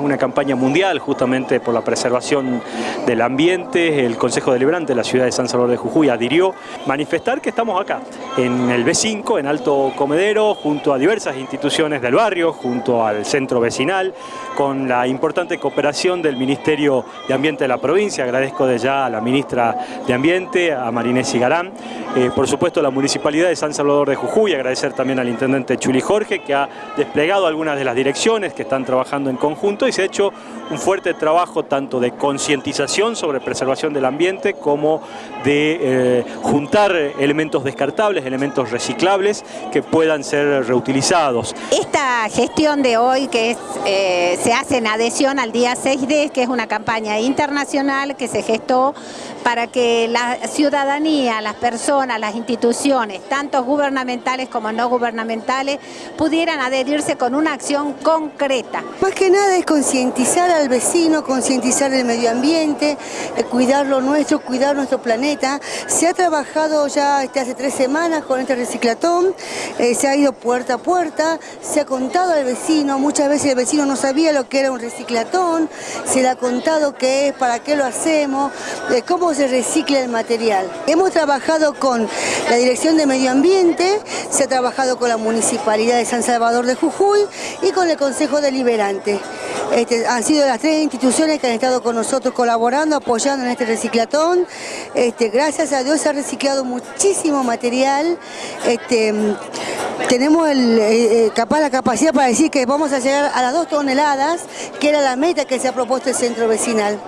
Una campaña mundial justamente por la preservación del ambiente, el Consejo Deliberante de la ciudad de San Salvador de Jujuy adhirió. Manifestar que estamos acá, en el B5, en Alto Comedero, junto a diversas instituciones del barrio, junto al centro vecinal, con la importante cooperación del Ministerio de Ambiente de la provincia. Agradezco de ya a la ministra de Ambiente, a Marinés Garán, eh, por supuesto a la Municipalidad de San Salvador de Jujuy, agradecer también al Intendente Chuli Jorge, que ha desplegado algunas de las direcciones que están trabajando en conjunto y se ha hecho un fuerte trabajo tanto de concientización sobre preservación del ambiente como de eh, juntar elementos descartables, elementos reciclables que puedan ser reutilizados. Esta gestión de hoy que es, eh, se hace en adhesión al día 6D, que es una campaña internacional que se gestó para que la ciudadanía, las personas, las instituciones, tanto gubernamentales como no gubernamentales, pudieran adherirse con una acción concreta. Más que nada es concientizar al vecino, concientizar el medio ambiente, eh, cuidar lo nuestro, cuidar nuestro planeta. Se ha trabajado ya este, hace tres semanas con este reciclatón, eh, se ha ido puerta a puerta, se ha contado al vecino, muchas veces el vecino no sabía lo que era un reciclatón, se le ha contado qué es, para qué lo hacemos, cómo se recicla el material. Hemos trabajado con la Dirección de Medio Ambiente, se ha trabajado con la Municipalidad de San Salvador de Jujuy y con el Consejo Deliberante. Este, han sido las tres instituciones que han estado con nosotros colaborando, apoyando en este reciclatón. Este, gracias a Dios se ha reciclado muchísimo material. Este, tenemos eh, eh, capaz la capacidad para decir que vamos a llegar a las dos toneladas, que era la meta que se ha propuesto el centro vecinal.